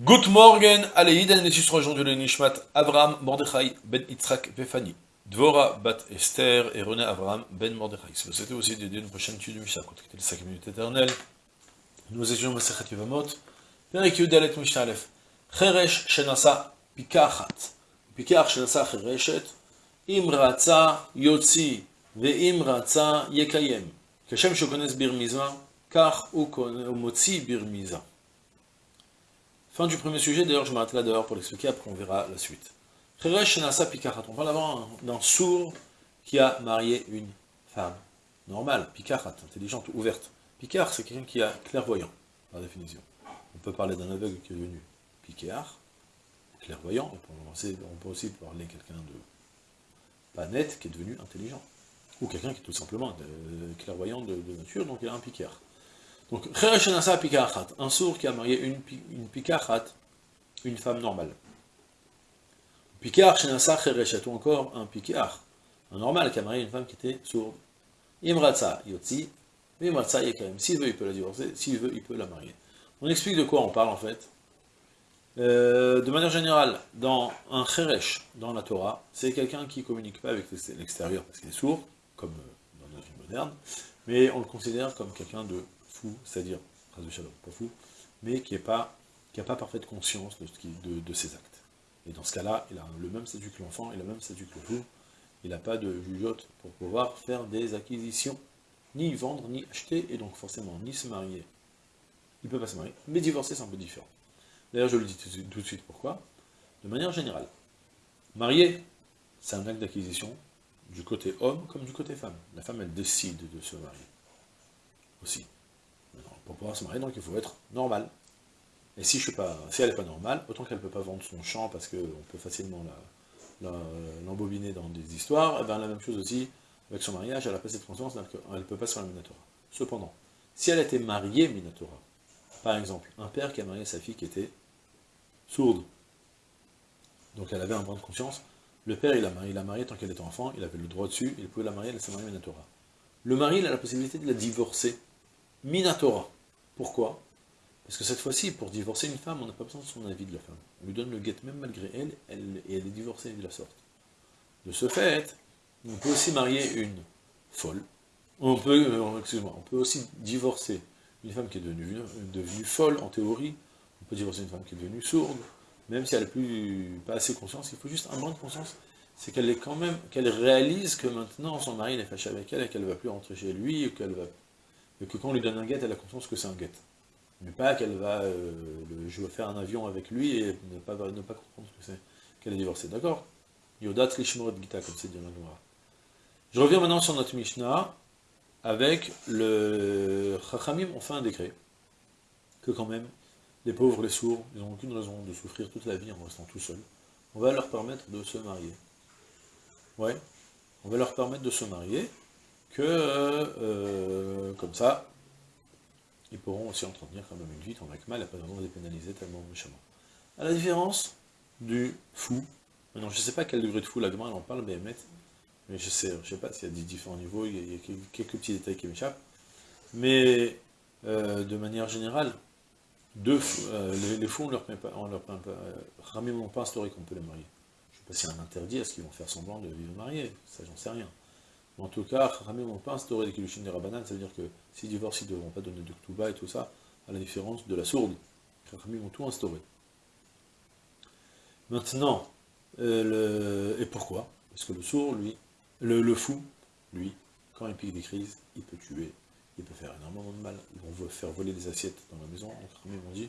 Good morning, allez, Iden Nessus aujourd'hui le Nishmat, Avraham Mordechai ben Yitzhak Befani, Dvora bat Esther et René Avraham ben Mordechai. C'était aussi dédié une prochaine étude du Mishnah, était les 5 minutes éternelles. Nous étudions Masechet Yevamot, Perik Yudalet Mishnah Aleph, Cheresh Shenasa Pikachat, Pikach Shenasa Chereshet, Im Ratza Yotzi, Ve'im Ratza Yekayem, Keshem Shokones Birmiza, Kach Umotzi Birmiza. Fin du premier sujet, d'ailleurs je m'arrête là dehors pour l'expliquer, après on verra la suite. On parle avant d'un sourd qui a marié une femme normale, Pikarat, intelligente, ouverte. Picard, c'est quelqu'un qui a clairvoyant, par définition. On peut parler d'un aveugle qui est devenu Picard, clairvoyant, on peut aussi parler de quelqu'un de pas net, qui est devenu intelligent. Ou quelqu'un qui est tout simplement euh, clairvoyant de, nature, donc il a un Picard. Donc, un sourd qui a marié une, pikachat, une femme normale. Pikar shenasa encore un pikar, un normal qui a marié une femme qui était sourde. Imratza yotzi, imratza yekaim. S'il veut, il peut la divorcer, s'il veut, il peut la marier. On explique de quoi on parle en fait. Euh, de manière générale, dans un cheresh, dans la Torah, c'est quelqu'un qui ne communique pas avec l'extérieur parce qu'il est sourd, comme euh, dans notre vie moderne, mais on le considère comme quelqu'un de c'est-à-dire, pas fou, mais qui n'a pas, parfaite conscience de, de, ses actes. Et dans ce cas-là, il a le même statut que l'enfant, il a le même statut que le fou, il n'a pas de jugeote pour pouvoir faire des acquisitions, ni vendre, ni acheter, et donc forcément, ni se marier. Il peut pas se marier, mais divorcer, c'est un peu différent. D'ailleurs, je le dis tout de suite, pourquoi? De manière générale, marier, c'est un acte d'acquisition du côté homme comme du côté femme. La femme, elle décide de se marier. Aussi pour pouvoir se marier, donc il faut être normal. Et si, je suis pas, si elle n'est pas normale, autant qu'elle ne peut pas vendre son champ, parce qu'on peut facilement l'embobiner dans des histoires, et eh bien la même chose aussi, avec son mariage, elle n'a pas cette conscience, elle ne peut pas se faire la Minatora. Cependant, si elle était mariée Minatora, par exemple, un père qui a marié sa fille qui était sourde, donc elle avait un brin de conscience, le père, il a marié, a marié tant qu'elle était enfant, il avait le droit dessus, il pouvait la marier, elle s'est mariée Minatora. Le mari, il a la possibilité de la divorcer, Minatora. Pourquoi? Parce que cette fois-ci, pour divorcer une femme, on n'a pas besoin de son avis de la femme. On lui donne le guet même malgré elle, et elle est divorcée de la sorte. De ce fait, on peut aussi marier une folle. On peut, euh, excuse-moi, on peut aussi divorcer une femme qui est devenue, devenue folle, en théorie. On peut divorcer une femme qui est devenue sourde, même si elle n'a plus pas assez conscience. Il faut juste un brin de conscience. C'est qu'elle est quand même, qu'elle réalise que maintenant son mari est fâché avec elle et qu'elle ne va plus rentrer chez lui, ou qu'elle va que quand on lui donne un guet, elle a conscience que c'est un guet. Mais pas qu'elle va euh, vais faire un avion avec lui et ne pas, ne pas comprendre que c'est qu'elle est divorcée. D'accord? Yodat Lishmorot Gita, comme c'est dit dans la. Je reviens maintenant sur notre Mishnah, avec le Chachamim ont fait un décret, que quand même, les pauvres, les sourds, ils n'ont aucune raison de souffrir toute la vie en restant tout seuls. On va leur permettre de se marier. Ouais, on va leur permettre de se marier, que, euh, comme ça, ils pourront aussi entretenir quand même une vie avec mal, et pas besoin de les pénaliser tellement méchamment. À la différence du fou, maintenant je ne sais pas quel degré de fou la elle en parle, mais je sais, je sais pas s'il y a des différents niveaux, il y a quelques petits détails qui m'échappent, mais euh, de manière générale, deux euh, les, fous, on leur pas, on pas, n'ont pas qu'on peut les marier. Je ne sais pas s'il y a un interdit, est-ce qu'ils vont faire semblant de vivre mariés, ça j'en sais rien. En tout cas, Chachamim n'ont pas instauré les Kiddushin des Rabbanan, ça veut dire que s'ils divorcent, ils ne devront pas donner de Ktuba et tout ça, à la différence de la sourde. Chachamim ont tout instauré. Maintenant, euh, et pourquoi? Parce que le sourd, lui, le, fou, lui, quand il pique des crises, il peut tuer, il peut faire énormément de mal, ils vont faire voler des assiettes dans la maison, donc Chachamim ont dit,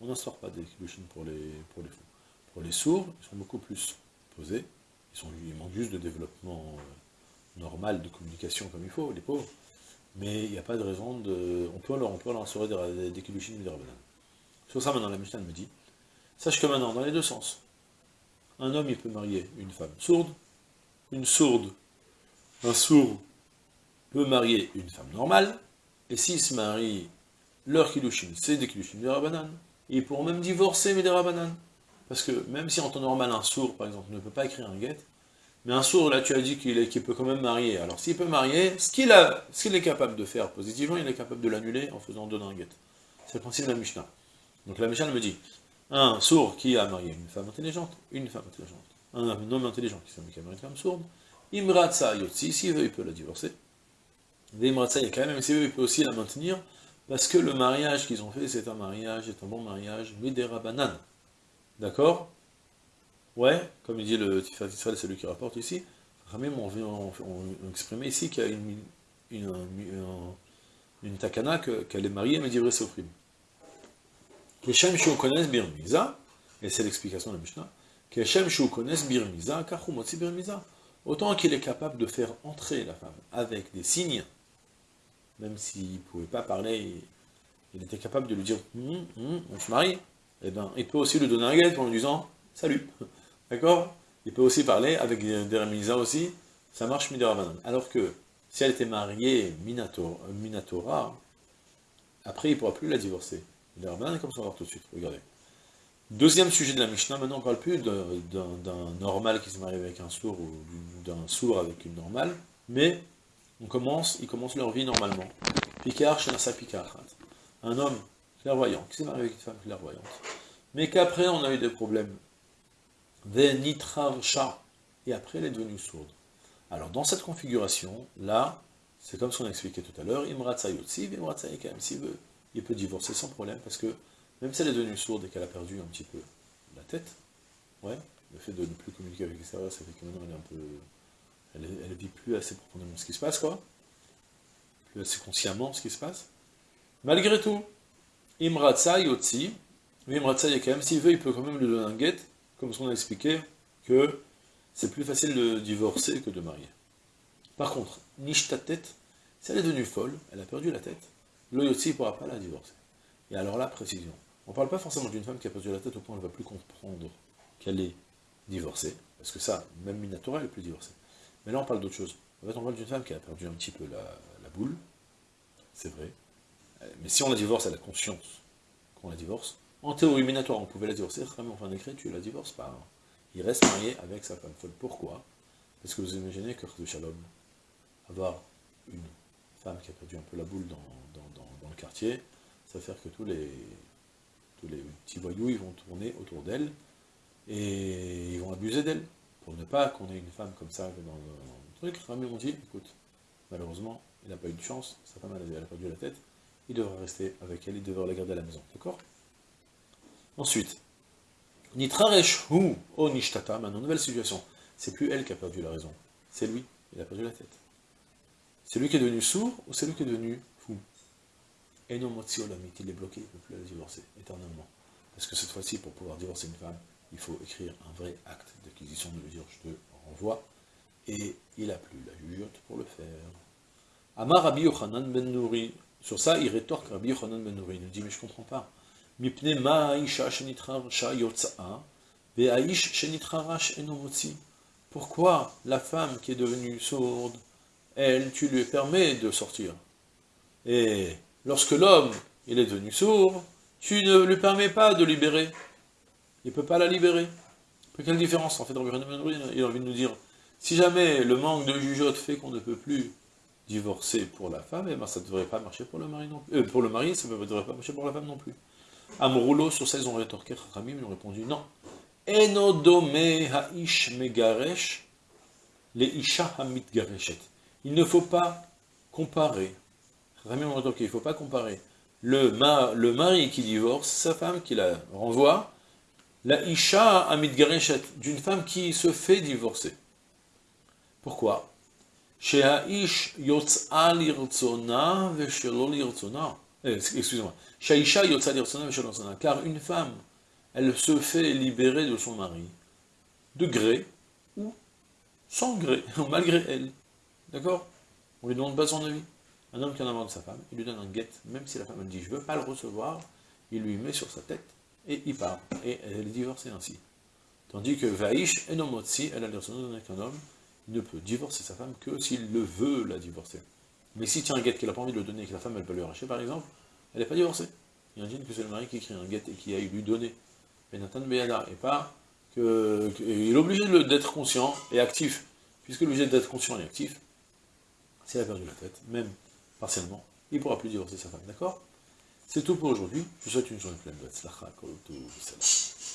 on n'instaure pas des Kiddushin pour les, pour les fous. Pour les sourds, ils sont beaucoup plus posés, ils manquent juste de développement... Euh, normal de communication comme il faut, les pauvres, mais il n'y a pas de raison de... On peut leur, on peut leur assurer des, des kilushin des. Sur ça, maintenant, la Mishnah me dit, sache que maintenant, dans les deux sens, un homme, il peut marier une femme sourde, une sourde, un sourd peut marier une femme normale, et s'ils se marient, leur kilushin, c'est des kilushin des rabbanan, et ils pourront même divorcer mais des rabbanan. Parce que même si en temps normal, un sourd, par exemple, ne peut pas écrire un guet, mais un sourd, là, tu as dit qu'il peut quand même marier. Alors, s'il peut marier, ce qu'il est capable de faire positivement, il est capable de l'annuler en faisant deux guette. C'est le principe de la Mishnah. Donc la Mishnah me dit, un sourd qui a marié une femme intelligente, une femme intelligente, un, homme intelligent qui s'est marié une femme sourde, Imratsa Yotsi, s'il veut, il peut la divorcer. Imratsa même s'il veut, il peut aussi la maintenir, parce que le mariage qu'ils ont fait, c'est un mariage, c'est un bon mariage, Midera Banan. D'accord? Ouais, comme il dit le Tifat Israël, c'est lui qui rapporte ici, Ramim, on, on, exprimé ici qu'il y a une, une, une, takana qu'elle est mariée, mais divrei sofrim. Keshem kones birmiza, et c'est l'explication de la Mishnah, Keshem kones birmiza, birmiza. Autant qu'il est capable de faire entrer la femme avec des signes, même s'il ne pouvait pas parler, il était capable de lui dire hum, hum, on se marie, et eh bien il peut aussi lui donner un guet en lui disant salut. D'accord? Il peut aussi parler avec des remisa aussi, ça marche midirabanan. Alors que si elle était mariée minatora, après il ne pourra plus la divorcer. Midirabanan, comme ça on va voir tout de suite, regardez. Deuxième sujet de la Mishnah, maintenant on ne parle plus d'un normal qui se marie avec un sourd ou d'un sourd avec une normale, mais on commence, ils commencent leur vie normalement. Picard, Shenasa Picard. Un homme clairvoyant, qui s'est marié avec une femme clairvoyante, mais qu'après on a eu des problèmes. Venitravcha, et après elle est devenue sourde. Alors dans cette configuration, là, c'est comme ce qu'on a expliqué tout à l'heure, Imratsa Yotsi, Imratsa Yekem, s'il veut, il peut divorcer sans problème, parce que même si elle est devenue sourde et qu'elle a perdu un petit peu la tête, ouais, le fait de ne plus communiquer avec l'extérieur, ça fait que maintenant elle est un peu elle ne vit plus assez profondément ce qui se passe, quoi. Plus assez consciemment ce qui se passe. Malgré tout, Imratsa Yotzi, Imratsa Yekem, s'il veut, il peut quand même lui donner un guet, comme ce qu'on a expliqué, que c'est plus facile de divorcer que de marier. Par contre, tête, si elle est devenue folle, elle a perdu la tête, le Yotzi ne pourra pas la divorcer. Et alors là, précision. On ne parle pas forcément d'une femme qui a perdu la tête au point où ne va plus comprendre qu'elle est divorcée, parce que ça, même Minatora, elle est plus divorcée. Mais là, on parle d'autre chose. En fait, on parle d'une femme qui a perdu un petit peu la, boule, c'est vrai. Mais si on la divorce, elle a conscience qu'on la divorce. En théorie minatoire, on pouvait la divorcer, mais en fin décret, tu la divorces pas. Il reste marié avec sa femme folle. Pourquoi? Parce que vous imaginez que de Shalom, avoir une femme qui a perdu un peu la boule dans, le quartier, ça va faire que tous les, tous les petits voyous, vont tourner autour d'elle, et ils vont abuser d'elle pour ne pas qu'on ait une femme comme ça dans le truc, Rami on dit, écoute, malheureusement, il n'a pas eu de chance, sa femme a perdu la tête, il devrait rester avec elle, il devrait la garder à la maison, d'accord? Ensuite, Nitraresh hu o nishtata, maintenant, nouvelle situation, c'est plus elle qui a perdu la raison, c'est lui, il a perdu la tête. C'est lui qui est devenu sourd ou c'est lui qui est devenu fou? Et non, il est bloqué, il ne peut plus la divorcer, éternellement. Parce que cette fois-ci, pour pouvoir divorcer une femme, il faut écrire un vrai acte d'acquisition de lui dire je te renvoie, et il n'a plus la jugeote pour le faire. Amar Rabbi Yochanan ben Nouri, sur ça il rétorque Rabbi Yochanan ben Nouri, il nous dit mais je ne comprends pas. Pourquoi la femme qui est devenue sourde, elle, tu lui permets de sortir? Et lorsque l'homme, il est devenu sourd, tu ne lui permets pas de libérer il ne peut pas la libérer. Quelle différence En fait, il a envie de nous dire, si jamais le manque de jugeote fait qu'on ne peut plus divorcer pour la femme, eh ben, ça ne devrait pas marcher pour le mari non plus. Euh, pour le mari, ça ne devrait pas marcher pour la femme non plus. Amroulo, sur ça, ils ont rétorqué, Ramim, ils ont répondu, non. Enodome ha'ish megaresh, les isha hamit gareshet. Il ne faut pas comparer. Ramim ont rétorqué, il ne faut pas comparer le, le mari qui divorce, sa femme qui la renvoie, la Isha Amid Gareshet, d'une femme qui se fait divorcer. Pourquoi? Chez Aish Yotz'a lirtzona veshelo lirtzona. Eh, excusez-moi. Car une femme, elle se fait libérer de son mari, de gré ou sans gré, malgré elle. D'accord? On lui demande pas son avis. Un homme qui en a marre de sa femme, il lui donne un guet, même si la femme dit je veux pas le recevoir, il lui met sur sa tête et il part. Et elle est divorcée ainsi. Tandis que Vaïsh Enomotsi, elle a l'air qu'un homme ne peut divorcer sa femme que s'il le veut la divorcer. Mais si tient un guet qu'il n'a pas envie de le donner et que la femme elle peut lui arracher par exemple, elle n'est pas divorcée. Imagine que c'est le mari qui écrit un guet et qui a lui donné Benatan Beyada, et pas que, il est obligé d'être conscient et actif. Puisque l'obligé d'être conscient et actif, s'il a perdu la tête, même partiellement, il ne pourra plus divorcer sa femme, d'accord? C'est tout pour aujourd'hui. Je vous souhaite une journée pleine de Tzlacha, Kol Salam.